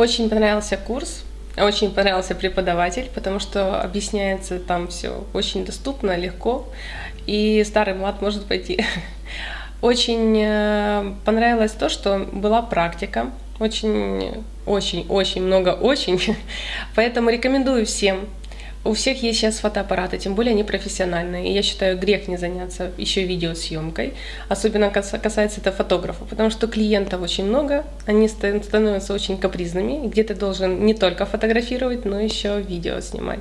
Очень понравился курс, очень понравился преподаватель, потому что объясняется там все очень доступно, легко, и старый млад может пойти. Очень э, понравилось то, что была практика, очень, очень, очень много очень, поэтому рекомендую всем у всех есть сейчас фотоаппараты, тем более они профессиональные. И я считаю, грех не заняться еще видеосъемкой. Особенно касается это фотографов, потому что клиентов очень много, они становятся очень капризными. Где ты должен не только фотографировать, но еще видео снимать.